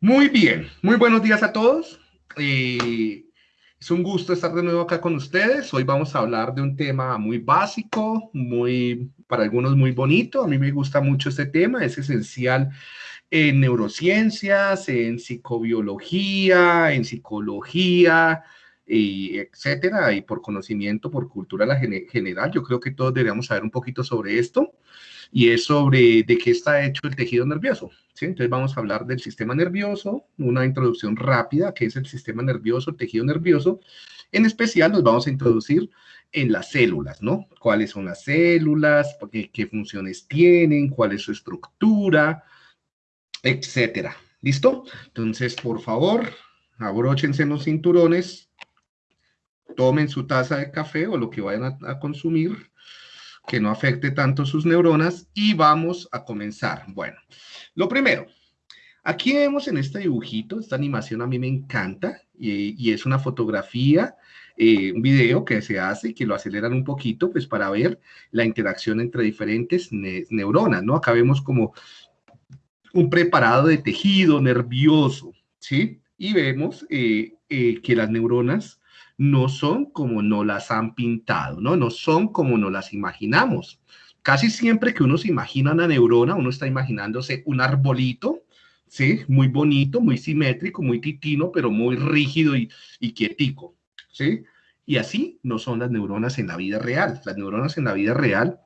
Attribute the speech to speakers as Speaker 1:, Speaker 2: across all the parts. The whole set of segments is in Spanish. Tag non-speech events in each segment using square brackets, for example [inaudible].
Speaker 1: Muy bien, muy buenos días a todos. Eh, es un gusto estar de nuevo acá con ustedes. Hoy vamos a hablar de un tema muy básico, muy para algunos muy bonito. A mí me gusta mucho este tema, es esencial en neurociencias, en psicobiología, en psicología, y etcétera, y por conocimiento, por cultura general. Yo creo que todos deberíamos saber un poquito sobre esto y es sobre de qué está hecho el tejido nervioso. ¿sí? Entonces vamos a hablar del sistema nervioso, una introducción rápida, qué es el sistema nervioso, el tejido nervioso. En especial nos vamos a introducir en las células, ¿no? ¿Cuáles son las células? ¿Qué, qué funciones tienen? ¿Cuál es su estructura? Etcétera. ¿Listo? Entonces, por favor, abróchense los cinturones, tomen su taza de café o lo que vayan a consumir que no afecte tanto sus neuronas y vamos a comenzar. Bueno, lo primero, aquí vemos en este dibujito, esta animación a mí me encanta y, es una fotografía, eh, un video que se hace y que lo aceleran un poquito pues para ver la interacción entre diferentes neuronas, ¿no? Acá vemos como un preparado de tejido nervioso, ¿sí? Y vemos eh, eh, que las neuronas no son como no las han pintado, ¿no? No son como no las imaginamos. Casi siempre que uno se imagina una neurona, uno está imaginándose un arbolito, ¿sí? Muy bonito, muy simétrico, muy titino, pero muy rígido y, y quietico, ¿sí? Y así no son las neuronas en la vida real. Las neuronas en la vida real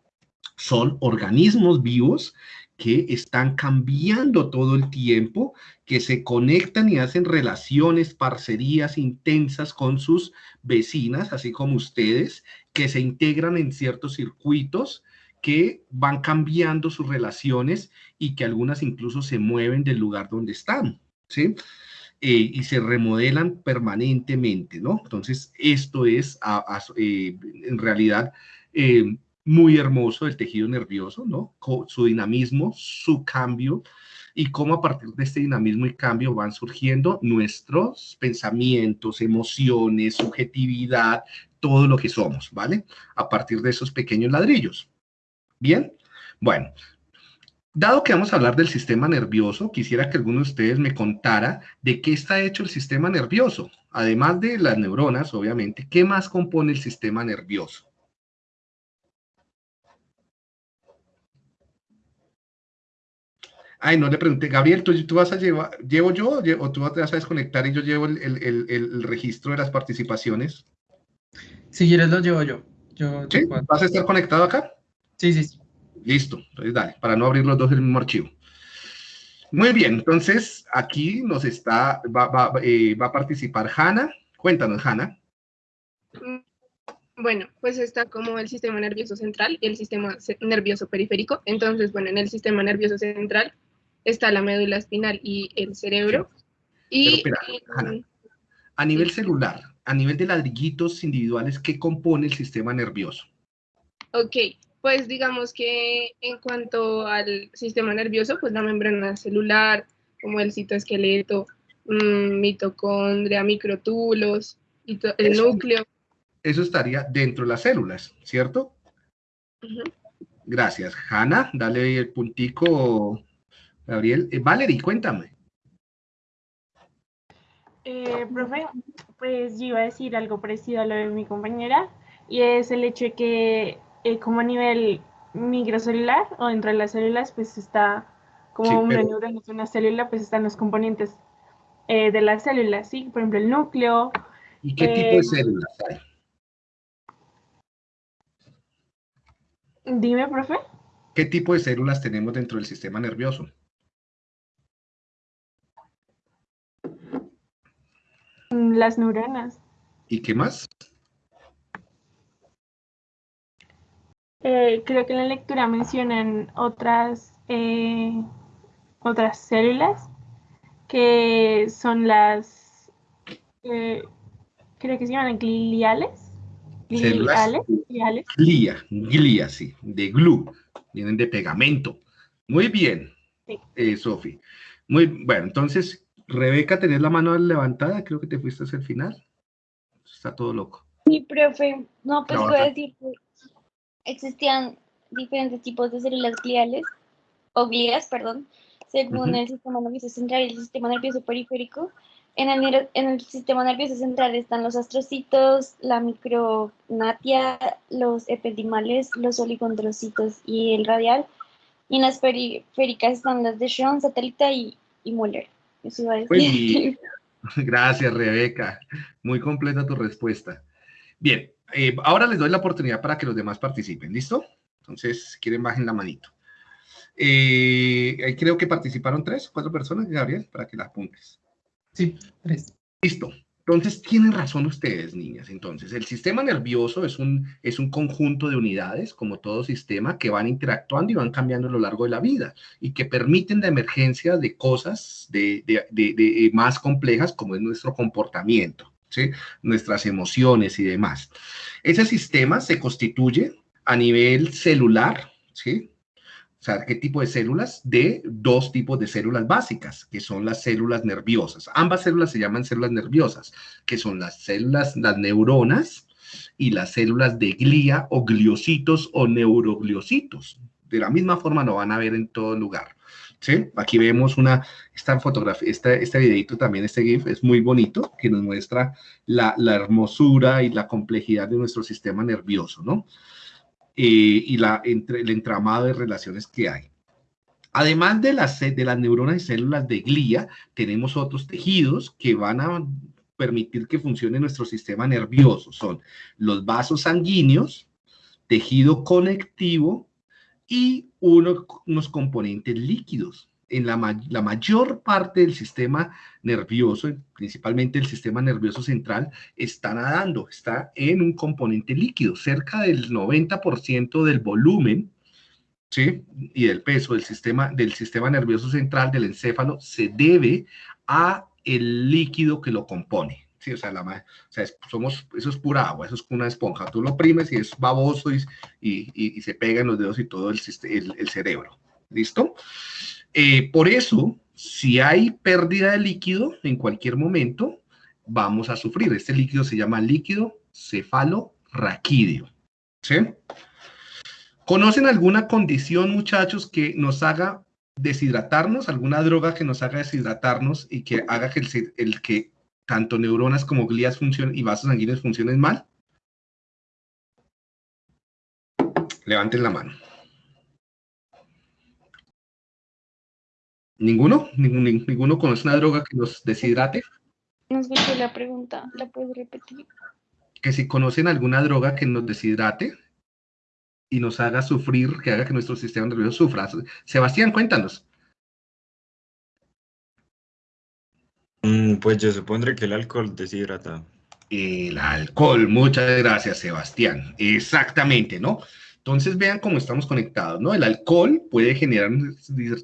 Speaker 1: son organismos vivos que están cambiando todo el tiempo, que se conectan y hacen relaciones, parcerías intensas con sus vecinas, así como ustedes, que se integran en ciertos circuitos, que van cambiando sus relaciones y que algunas incluso se mueven del lugar donde están, ¿sí? Eh, y se remodelan permanentemente, ¿no? Entonces, esto es eh, en realidad eh, muy hermoso del tejido nervioso, ¿no? Su dinamismo, su cambio y cómo a partir de este dinamismo y cambio van surgiendo nuestros pensamientos, emociones, subjetividad, todo lo que somos, ¿vale? A partir de esos pequeños ladrillos. Bien, bueno, dado que vamos a hablar del sistema nervioso, quisiera que alguno de ustedes me contara de qué está hecho el sistema nervioso. Además de las neuronas, obviamente, ¿qué más compone el sistema nervioso? Ay, no le pregunté, Gabriel, ¿tú, tú vas a llevar, llevo yo o tú te vas a desconectar y yo llevo el, el, el, registro de las participaciones?
Speaker 2: Si quieres lo llevo yo. yo
Speaker 1: ¿Sí? ¿Vas a estar conectado acá?
Speaker 2: Sí, sí, sí.
Speaker 1: Listo, entonces dale, para no abrir los dos el mismo archivo. Muy bien, entonces aquí nos está, va, va, eh, va a participar Hanna. Cuéntanos, Hanna.
Speaker 3: Bueno, pues está como el sistema nervioso central y el sistema nervioso periférico. Entonces, bueno, en el sistema nervioso central está la médula espinal y el cerebro. Y,
Speaker 1: a nivel celular, a nivel de ladrillitos individuales, ¿qué compone el sistema nervioso?
Speaker 3: Ok, pues digamos que en cuanto al sistema nervioso, pues la membrana celular, como el citoesqueleto, mmm, mitocondria, microtúbulos, el núcleo.
Speaker 1: Eso estaría dentro de las células, ¿cierto? Gracias. Hanna, dale el puntico Gabriel. Eh, Valerie, cuéntame.
Speaker 4: Eh, profe, pues yo iba a decir algo parecido a lo de mi compañera, y es el hecho de que eh, como a nivel microcelular o dentro de las células, pues está como una neurona es una célula, pues están los componentes de las células, ¿sí? Por ejemplo, el núcleo.
Speaker 1: ¿Y qué tipo de células hay?
Speaker 4: Dime, profe.
Speaker 1: ¿Qué tipo de células tenemos dentro del sistema nervioso?
Speaker 4: Las neuronas.
Speaker 1: ¿Y qué más?
Speaker 4: Eh, creo que en la lectura mencionan otras, eh, otras células que son las, eh, creo que se llaman gliales.
Speaker 1: Gliales. Glia, glia, sí, de glue, vienen de pegamento. Muy bien, sí. Sofi. Muy bueno, entonces Rebeca, ¿tenés la mano levantada? Creo que te fuiste hacia el final. Está todo loco.
Speaker 5: Sí, profe. No, pues puedo decir que existían diferentes tipos de células gliales, o glías, perdón, según el sistema nervioso central y el sistema nervioso periférico. En el, en el sistema nervioso central están los astrocitos, la micronatia, los epidimales, los oligondrocitos y el radial. Y en las periféricas están las de Schoen, satélite y, y Muller. Eso iba a decir. [laughs] [laughs]
Speaker 1: Gracias, Rebeca. Muy completa tu respuesta. Bien, eh, ahora les doy la oportunidad para que los demás participen. ¿Listo? Entonces, si quieren, bajen la manito. Eh, creo que participaron tres, cuatro personas, Gabriel, para que las apuntes.
Speaker 2: Sí, tres.
Speaker 1: Listo. Entonces, tienen razón ustedes, niñas. Entonces, el sistema nervioso es un, es un conjunto de unidades, como todo sistema, que van interactuando y van cambiando a lo largo de la vida y que permiten la emergencia de cosas de, de, de, más complejas, como es nuestro comportamiento, ¿sí? nuestras emociones y demás. Ese sistema se constituye a nivel celular, ¿sí? O sea, ¿qué tipo de células? De dos tipos de células básicas, que son las células nerviosas. Ambas células se llaman células nerviosas, que son las células, las neuronas y las células de glía o gliocitos o neurogliocitos. De la misma forma lo van a ver en todo lugar. ¿Sí? Aquí vemos una, esta fotografía, este, este videito también, este GIF es muy bonito, que nos muestra la, la hermosura y la complejidad de nuestro sistema nervioso, ¿no? Eh, y la, entre, el entramado de relaciones que hay. Además de las, de las neuronas y células de glía, tenemos otros tejidos que van a permitir que funcione nuestro sistema nervioso. Son los vasos sanguíneos, tejido conectivo y unos componentes líquidos en la, la, mayor parte del sistema nervioso, principalmente el sistema nervioso central, está nadando, está en un componente líquido. Cerca del 90% del volumen ¿sí? y del peso del sistema, del sistema nervioso central, del encéfalo, se debe a el líquido que lo compone. Sí, o sea, la, o sea somos, eso es pura agua, eso es una esponja. Tú lo oprimes y es baboso y, y, y se pega en los dedos y todo el, el, el cerebro. ¿Listo? Eh, por eso, si hay pérdida de líquido en cualquier momento, vamos a sufrir. Este líquido se llama líquido cefalorraquídeo. ¿Sí? ¿Conocen alguna condición, muchachos, que nos haga deshidratarnos? ¿Alguna droga que nos haga deshidratarnos y que haga que el, el que tanto neuronas como glías funcionen y vasos sanguíneos funcionen mal? Levanten la mano. ¿Ninguno? ¿Ninguno conoce una droga que nos deshidrate?
Speaker 5: No escuché la pregunta, ¿la puedes repetir?
Speaker 1: Que si conocen alguna droga que nos deshidrate y nos haga sufrir, que haga que nuestro sistema nervioso sufra. Sebastián, cuéntanos.
Speaker 6: Mm, pues yo supondré que el alcohol deshidrata.
Speaker 1: El alcohol, muchas gracias, Sebastián. Exactamente, ¿no? Entonces vean cómo estamos conectados, ¿no? El alcohol puede generar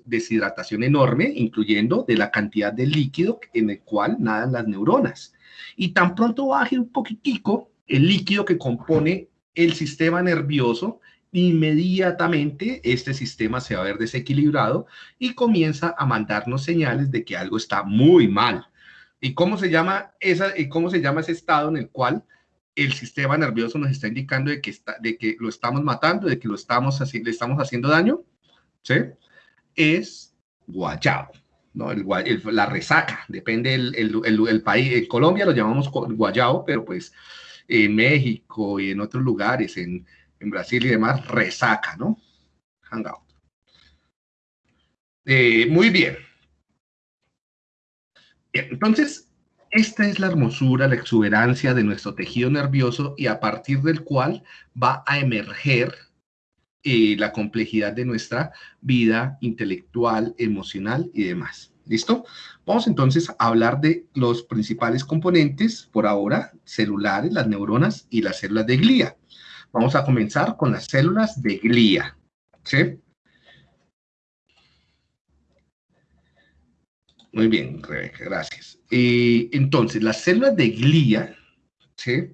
Speaker 1: deshidratación enorme, incluyendo de la cantidad de líquido en el cual nadan las neuronas. Y tan pronto baje un poquitico el líquido que compone el sistema nervioso, inmediatamente este sistema se va a ver desequilibrado y comienza a mandarnos señales de que algo está muy mal. ¿Y cómo cómo se llama ese estado en el cual el sistema nervioso nos está indicando de que, está, de que lo estamos matando, de que lo estamos le estamos haciendo daño, ¿sí? Es guayabo, ¿no? El, la resaca, depende el, el, país. En Colombia lo llamamos guayabo, pero pues en México y en otros lugares, en, en Brasil y demás, resaca, ¿no? Hangout. Eh, muy bien. Entonces, esta es la hermosura, la exuberancia de nuestro tejido nervioso y a partir del cual va a emerger eh, la complejidad de nuestra vida intelectual, emocional y demás. ¿Listo? Vamos entonces a hablar de los principales componentes, por ahora, celulares, las neuronas y las células de glía. Vamos a comenzar con las células de glía. ¿Sí? Muy bien, Rebeca, gracias. Eh, entonces, las células de glía ¿sí?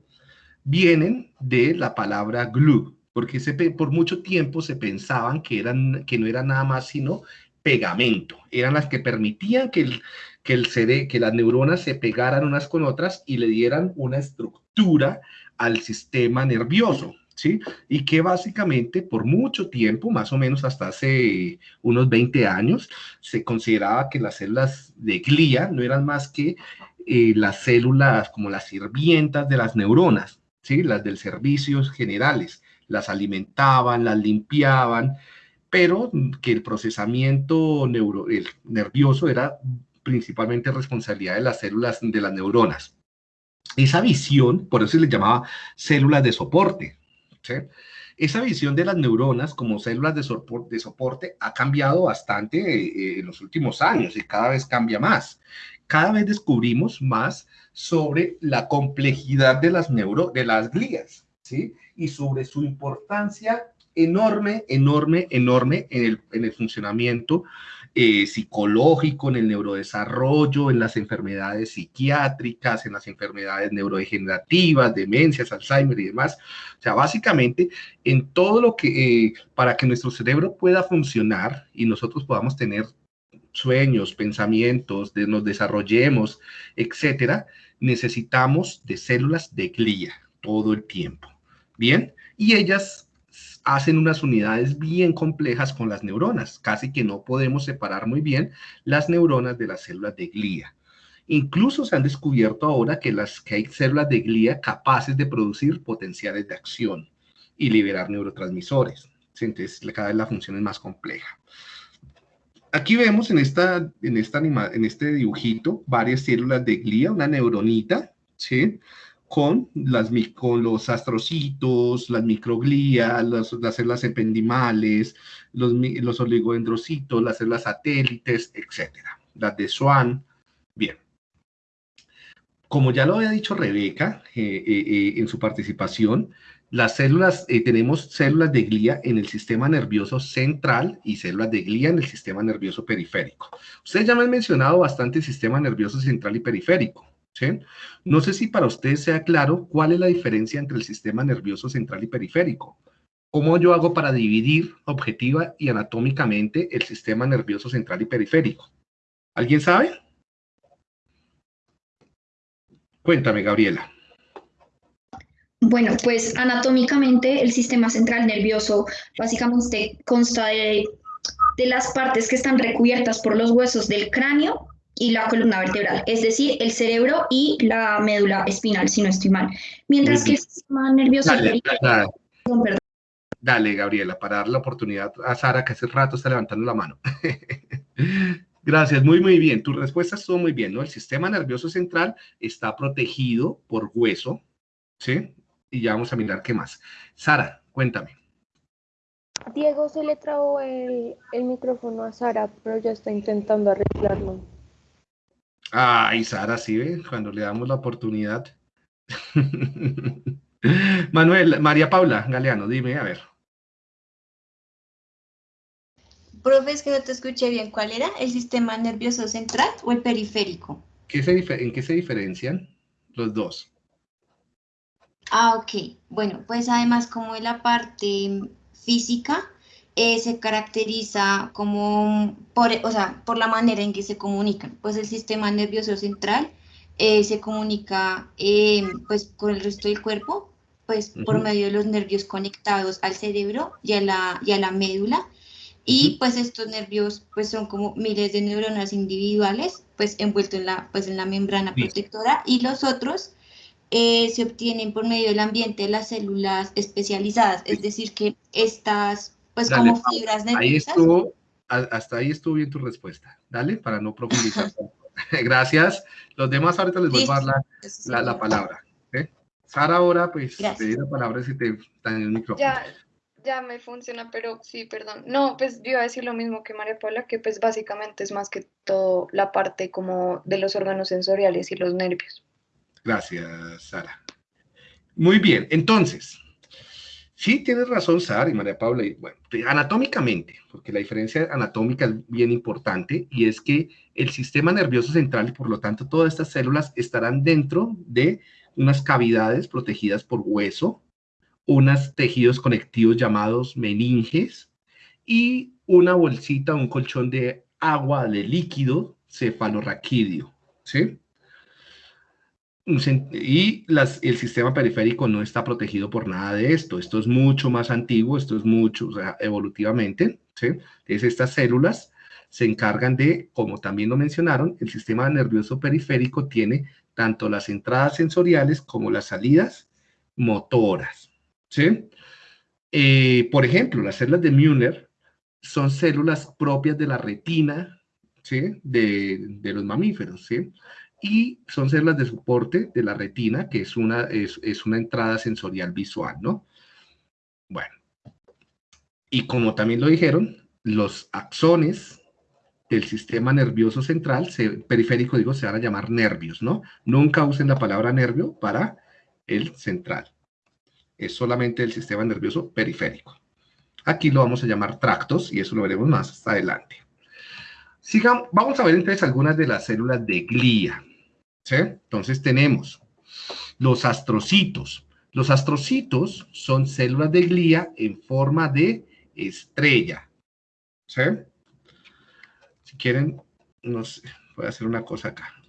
Speaker 1: vienen de la palabra glue, porque se, por mucho tiempo se pensaban que, eran, que no era nada más sino pegamento, eran las que permitían que, el, que, el que las neuronas se pegaran unas con otras y le dieran una estructura al sistema nervioso. ¿Sí? Y que básicamente por mucho tiempo, más o menos hasta hace unos 20 años, se consideraba que las células de glía no eran más que eh, las células como las sirvientas de las neuronas, ¿sí? Las del servicios generales, las alimentaban, las limpiaban, pero que el procesamiento nervioso era principalmente responsabilidad de las células de las neuronas. Esa visión, por eso se le llamaba células de soporte, esa visión de las neuronas como células de, soporte, ha cambiado bastante eh, en los últimos años y cada vez cambia más. Cada vez descubrimos más sobre la complejidad de las, neuro, de las glías, ¿sí? Y sobre su importancia enorme, enorme, enorme en el, en el funcionamiento eh, psicológico, en el neurodesarrollo, en las enfermedades psiquiátricas, en las enfermedades neurodegenerativas, demencias, Alzheimer y demás. O sea, básicamente en todo lo que, eh, para que nuestro cerebro pueda funcionar y nosotros podamos tener sueños, pensamientos, de, nos desarrollemos, etcétera, necesitamos de células de glía todo el tiempo. Bien, y ellas hacen unas unidades bien complejas con las neuronas. Casi que no podemos separar muy bien las neuronas de las células de glía. Incluso se han descubierto ahora que, las, que hay células de glía capaces de producir potenciales de acción y liberar neurotransmisores. Entonces, cada vez la función es más compleja. Aquí vemos en, esta, en, en este dibujito varias células de glía, una neuronita, ¿sí? Con, las, con los astrocitos, las microglías, las, células ependimales, los, los oligodendrocitos, las células satélites, etc. Las de Swan. Bien. Como ya lo había dicho Rebeca eh, eh, eh, en su participación, las células, tenemos células de glía en el sistema nervioso central y células de glía en el sistema nervioso periférico. Ustedes ya me han mencionado bastante el sistema nervioso central y periférico. No sé si para ustedes sea claro cuál es la diferencia entre el sistema nervioso central y periférico. ¿Cómo yo hago para dividir objetiva y anatómicamente el sistema nervioso central y periférico? ¿Alguien sabe? Cuéntame, Gabriela.
Speaker 7: Bueno, pues anatómicamente el sistema central nervioso básicamente consta de, de las partes que están recubiertas por los huesos del cráneo y la columna vertebral, es decir, el cerebro y la médula espinal, si no estoy mal. Mientras que el sistema nervioso...
Speaker 1: Dale, Gabriela, para dar la oportunidad a Sara, que hace rato está levantando la mano. [laughs] Gracias, muy, muy bien. Tus respuestas son muy bien, ¿no? El sistema nervioso central está protegido por hueso, ¿sí? Y ya vamos a mirar qué más. Sara, cuéntame.
Speaker 8: Diego se le trabó el, el micrófono a Sara, pero ya está intentando arreglarlo.
Speaker 1: Ay, Sara, sí ve, cuando le damos la oportunidad. [laughs] Manuel, María Paula Galeano, dime, a ver.
Speaker 9: Profe, es que no te escuché bien. ¿Cuál era? ¿El sistema nervioso central o el periférico?
Speaker 1: ¿En qué se diferencian los dos?
Speaker 9: Ah, ok. Bueno, pues además como en la parte física, eh, se caracteriza como por, o sea, por la manera en que se comunican. Pues el sistema nervioso central eh, se comunica eh, pues con el resto del cuerpo, pues por medio de los nervios conectados al cerebro y a la, y a la médula. Y pues estos nervios pues son como miles de neuronas individuales pues envueltos en la, pues, en la membrana protectora. Y los otros se obtienen por medio del ambiente de las células especializadas, es decir que estas pues como fibras nerviosas.
Speaker 1: Ahí estuvo, hasta ahí estuvo bien tu respuesta. Dale, para no profundizar. [laughs] [laughs] Gracias. Los demás ahorita les voy a dar la, la, palabra. Sara, ahora pues te la palabra si te dan el micrófono.
Speaker 3: Ya, ya me funciona, pero sí, perdón. No, pues yo iba a decir lo mismo que María Paula, que pues básicamente es más que todo la parte como de los órganos sensoriales y los nervios.
Speaker 1: Gracias, Sara. Muy bien, entonces, Sí, tienes razón, Sara y María Paula. bueno, anatómicamente, porque la diferencia anatómica es bien importante, y es que el sistema nervioso central y por lo tanto todas estas células estarán dentro de unas cavidades protegidas por hueso, unos tejidos conectivos llamados meninges y una bolsita, un colchón de agua, de líquido cefalorraquídeo, ¿sí? Y el sistema periférico no está protegido por nada de esto. Esto es mucho más antiguo, esto es mucho, evolutivamente. ¿sí? Entonces, estas células se encargan de, como también lo mencionaron, el sistema nervioso periférico tiene tanto las entradas sensoriales como las salidas motoras. ¿sí? Eh, por ejemplo, las células de Müller son células propias de la retina ¿sí? de, de los mamíferos. ¿sí? Y son células de soporte de la retina, que es una, es, es una entrada sensorial visual, ¿no? Bueno, y como también lo dijeron, los axones del sistema nervioso central, periférico digo, se van a llamar nervios, ¿no? Nunca usen la palabra nervio para el central. Es solamente el sistema nervioso periférico. Aquí lo vamos a llamar tractos y eso lo veremos más adelante. Sigamos, vamos a ver entonces algunas de las células de glía. Entonces tenemos los astrocitos. Los astrocitos son células de glía en forma de estrella. Si quieren, no sé, voy a hacer una cosa acá.